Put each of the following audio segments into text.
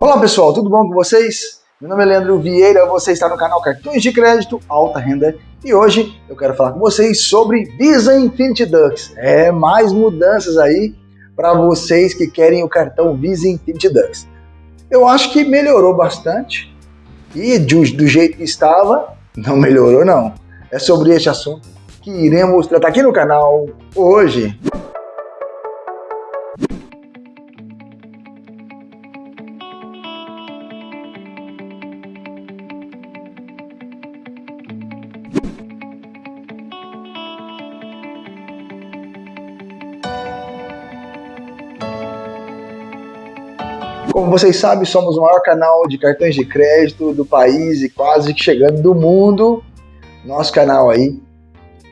Olá pessoal, tudo bom com vocês? Meu nome é Leandro Vieira, você está no canal Cartões de Crédito Alta Renda e hoje eu quero falar com vocês sobre Visa Infinity Dux. É, mais mudanças aí para vocês que querem o cartão Visa Infinity Dux. Eu acho que melhorou bastante e do jeito que estava, não melhorou não. É sobre este assunto que iremos tratar aqui no canal hoje. Como vocês sabem, somos o maior canal de cartões de crédito do país e quase que chegando do mundo. Nosso canal aí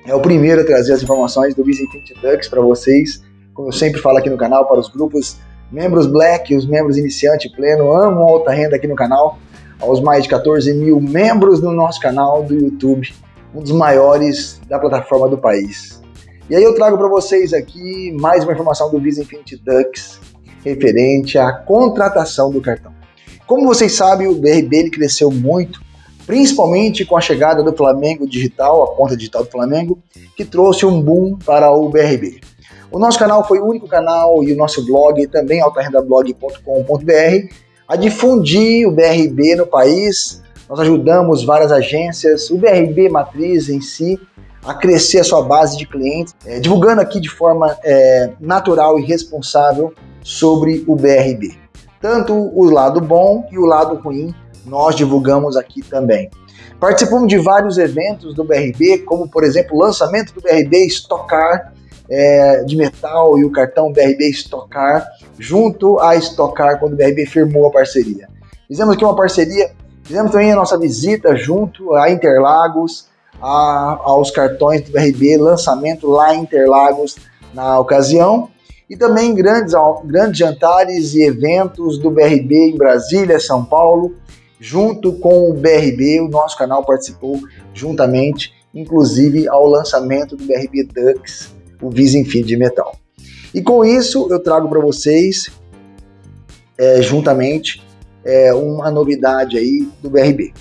é o primeiro a trazer as informações do Visa Infinity Dux para vocês. Como eu sempre falo aqui no canal, para os grupos membros Black, os membros iniciante pleno, amo alta renda aqui no canal. Aos mais de 14 mil membros no nosso canal do YouTube, um dos maiores da plataforma do país. E aí eu trago para vocês aqui mais uma informação do Visa Infinity Dux referente à contratação do cartão. Como vocês sabem, o BRB cresceu muito, principalmente com a chegada do Flamengo Digital, a conta digital do Flamengo, que trouxe um boom para o BRB. O nosso canal foi o único canal e o nosso blog, também altarendablog.com.br, a difundir o BRB no país. Nós ajudamos várias agências, o BRB Matriz em si, a crescer a sua base de clientes, é, divulgando aqui de forma é, natural e responsável sobre o BRB. Tanto o lado bom e o lado ruim nós divulgamos aqui também. Participamos de vários eventos do BRB, como por exemplo o lançamento do BRB Estocar é, de metal e o cartão BRB Estocar, junto a Estocar quando o BRB firmou a parceria. Fizemos aqui uma parceria, fizemos também a nossa visita junto a Interlagos, a, aos cartões do BRB, lançamento lá em Interlagos na ocasião, e também grandes, grandes jantares e eventos do BRB em Brasília, São Paulo, junto com o BRB, o nosso canal participou juntamente, inclusive ao lançamento do BRB Dux, o Visa Infinity de Metal. E com isso eu trago para vocês, é, juntamente, é, uma novidade aí do BRB.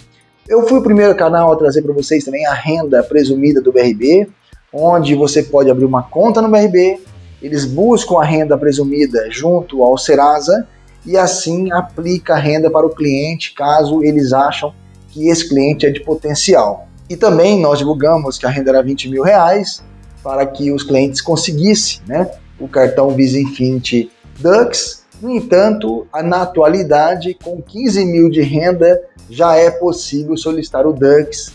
Eu fui o primeiro canal a trazer para vocês também a renda presumida do BRB, onde você pode abrir uma conta no BRB, eles buscam a renda presumida junto ao Serasa e assim aplica a renda para o cliente caso eles acham que esse cliente é de potencial. E também nós divulgamos que a renda era 20 mil reais para que os clientes conseguissem né, o cartão Visa Infinity Dux. No entanto, na atualidade, com 15 mil de renda, já é possível solicitar o Dux,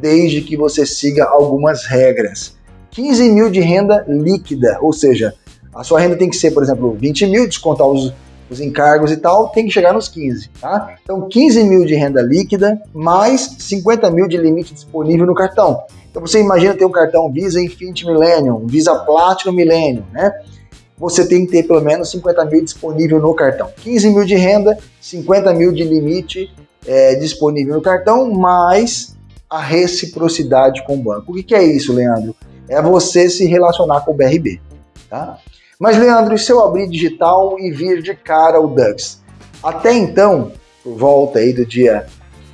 desde que você siga algumas regras. 15 mil de renda líquida, ou seja, a sua renda tem que ser, por exemplo, 20 mil, descontar os, os encargos e tal, tem que chegar nos 15, tá? Então 15 mil de renda líquida, mais 50 mil de limite disponível no cartão. Então você imagina ter um cartão Visa Infinity Millennium, Visa Platinum Millennium, né? Você tem que ter pelo menos 50 mil disponível no cartão. 15 mil de renda, 50 mil de limite é, disponível no cartão, mais a reciprocidade com o banco. O que, que é isso, Leandro? É você se relacionar com o BRB. Tá? Mas, Leandro, se eu abrir digital e vir de cara o Dux? Até então, por volta aí do dia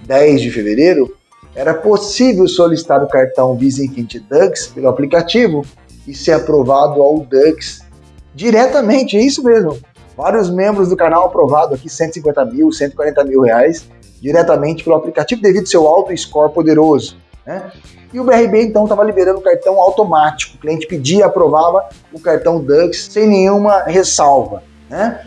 10 de fevereiro, era possível solicitar o cartão Visa Infinity Dux pelo aplicativo e ser aprovado ao Dux diretamente, é isso mesmo. Vários membros do canal aprovado aqui 150 mil, 140 mil reais diretamente pelo aplicativo devido ao seu alto score poderoso. Né? E o BRB então estava liberando o cartão automático. O cliente pedia, aprovava o cartão Dux sem nenhuma ressalva. Né?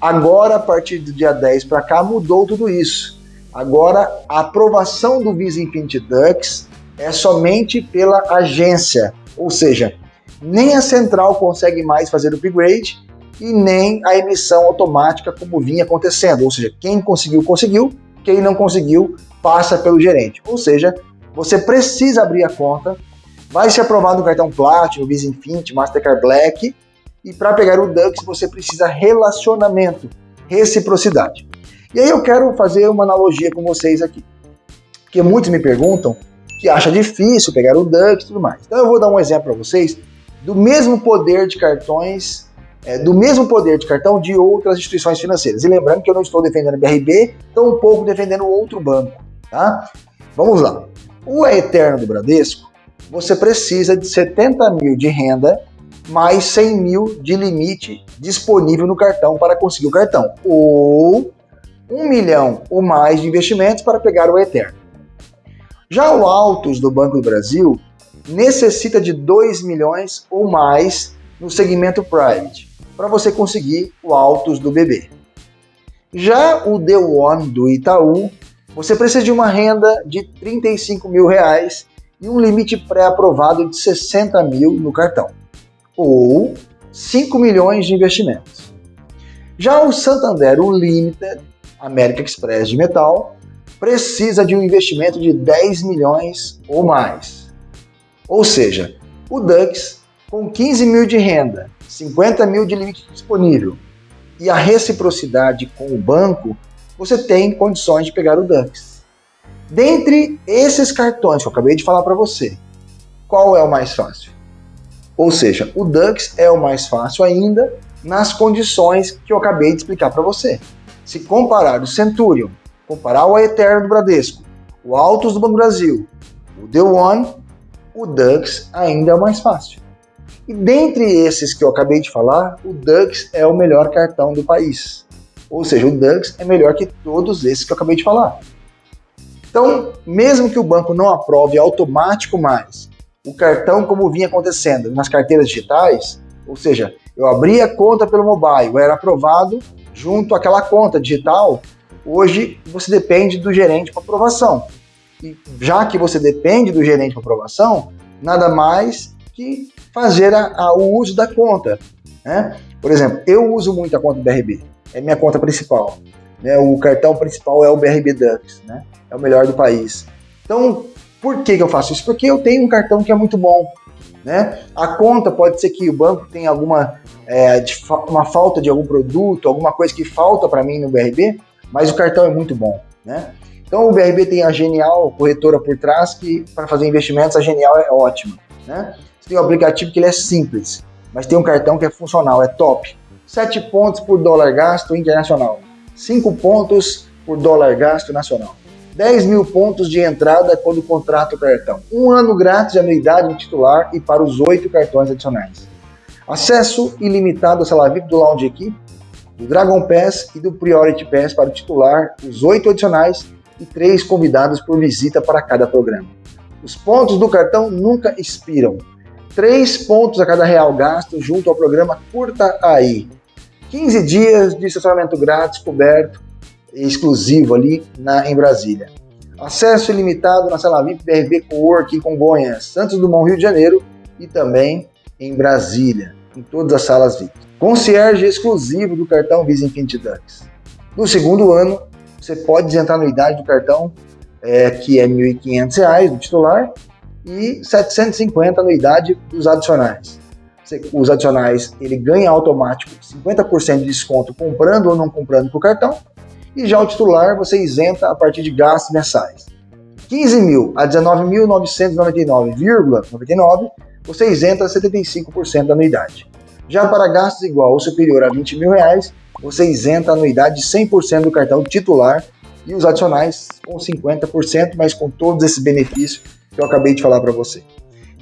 Agora, a partir do dia 10 para cá, mudou tudo isso. Agora, a aprovação do Visa Infinity Dux é somente pela agência, ou seja, nem a central consegue mais fazer o upgrade e nem a emissão automática como vinha acontecendo, ou seja, quem conseguiu, conseguiu, quem não conseguiu, passa pelo gerente. Ou seja, você precisa abrir a conta, vai ser aprovado no cartão Platinum, Visa Infinity, Mastercard Black, e para pegar o Dux você precisa relacionamento, reciprocidade. E aí eu quero fazer uma analogia com vocês aqui, porque muitos me perguntam que acha difícil pegar o Dux e tudo mais. Então eu vou dar um exemplo para vocês do mesmo poder de cartões é, do mesmo poder de cartão de outras instituições financeiras. E lembrando que eu não estou defendendo a BRB, tampouco defendendo outro banco. Tá? Vamos lá. O Eterno do Bradesco, você precisa de 70 mil de renda mais 100 mil de limite disponível no cartão para conseguir o cartão. Ou 1 milhão ou mais de investimentos para pegar o Eterno. Já o Autos do Banco do Brasil necessita de 2 milhões ou mais no segmento Private para você conseguir o Autos do BB. Já o The One do Itaú, você precisa de uma renda de 35 mil reais e um limite pré-aprovado de 60 mil no cartão, ou 5 milhões de investimentos. Já o Santander, o Limited, América Express de metal, precisa de um investimento de 10 milhões ou mais. Ou seja, o Dux, com 15 mil de renda, 50 mil de limite disponível e a reciprocidade com o banco, você tem condições de pegar o Dux. Dentre esses cartões que eu acabei de falar para você, qual é o mais fácil? Ou seja, o Dux é o mais fácil ainda nas condições que eu acabei de explicar para você. Se comparar o Centurion, comparar o Eterno do Bradesco, o Autos do Banco Brasil, o The One, o Dux ainda é o mais fácil. E dentre esses que eu acabei de falar, o Dux é o melhor cartão do país. Ou seja, o Dux é melhor que todos esses que eu acabei de falar. Então, mesmo que o banco não aprove automático mais o cartão como vinha acontecendo nas carteiras digitais, ou seja, eu abri a conta pelo mobile, era aprovado junto àquela conta digital, hoje você depende do gerente para aprovação. E já que você depende do gerente para aprovação, nada mais que fazer a, a, o uso da conta. Né? Por exemplo, eu uso muito a conta do BRB, é minha conta principal. Né? O cartão principal é o BRB Dux, né? é o melhor do país. Então, por que, que eu faço isso? Porque eu tenho um cartão que é muito bom. Né? A conta pode ser que o banco tenha alguma é, uma falta de algum produto, alguma coisa que falta para mim no BRB, mas o cartão é muito bom. Né? Então o BRB tem a Genial corretora por trás que para fazer investimentos a Genial é ótima. Né? Tem um aplicativo que ele é simples, mas tem um cartão que é funcional, é top. 7 pontos por dólar gasto internacional, 5 pontos por dólar gasto nacional. 10 mil pontos de entrada quando contrata o cartão. Um ano grátis de anuidade no titular e para os oito cartões adicionais. Acesso ilimitado ao sala VIP do Lounge Equipe, do Dragon Pass e do Priority Pass para o titular, os oito adicionais e três convidados por visita para cada programa. Os pontos do cartão nunca expiram. Três pontos a cada real gasto junto ao programa Curta Aí. 15 dias de estacionamento grátis coberto exclusivo ali na, em Brasília. Acesso ilimitado na sala VIP BRB Cowork em Congonhas, Santos Dumont, Rio de Janeiro e também em Brasília, em todas as salas VIP. Concierge exclusivo do cartão Visa Infinity Dux. No segundo ano, você pode entrar na anuidade do cartão, é, que é R$ 1.500 do titular, e R$ 750 anuidade dos adicionais. Os adicionais, ele ganha automático 50% de desconto comprando ou não comprando com o cartão, e já o titular você isenta a partir de gastos mensais. 15 mil a 19.999,99 você isenta 75% da anuidade. Já para gastos igual ou superior a 20 mil reais, você isenta a anuidade de 100% do cartão titular e os adicionais com 50%, mas com todos esses benefícios que eu acabei de falar para você.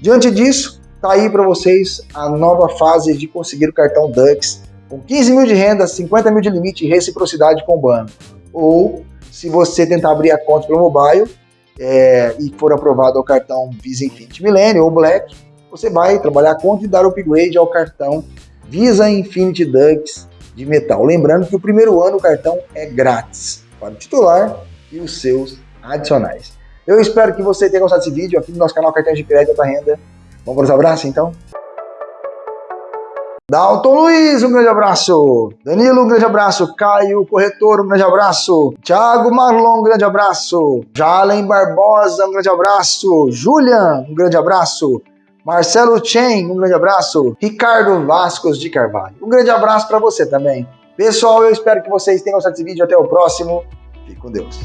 Diante disso, tá aí para vocês a nova fase de conseguir o cartão Dux com 15 mil de renda, 50 mil de limite e reciprocidade com o banco. Ou, se você tentar abrir a conta pelo mobile é, e for aprovado ao cartão Visa Infinity Millennium ou Black, você vai trabalhar a conta e dar upgrade ao cartão Visa Infinity Dux de metal. Lembrando que o primeiro ano o cartão é grátis para o titular e os seus adicionais. Eu espero que você tenha gostado desse vídeo aqui no nosso canal Cartões de Crédito Alta Renda. Vamos para os abraços então? Dalton Luiz, um grande abraço. Danilo, um grande abraço. Caio Corretor, um grande abraço. Thiago Marlon, um grande abraço. Jalen Barbosa, um grande abraço. Julian, um grande abraço. Marcelo Chen, um grande abraço. Ricardo Vascos de Carvalho, um grande abraço para você também. Pessoal, eu espero que vocês tenham gostado desse vídeo. Até o próximo. Fique com Deus.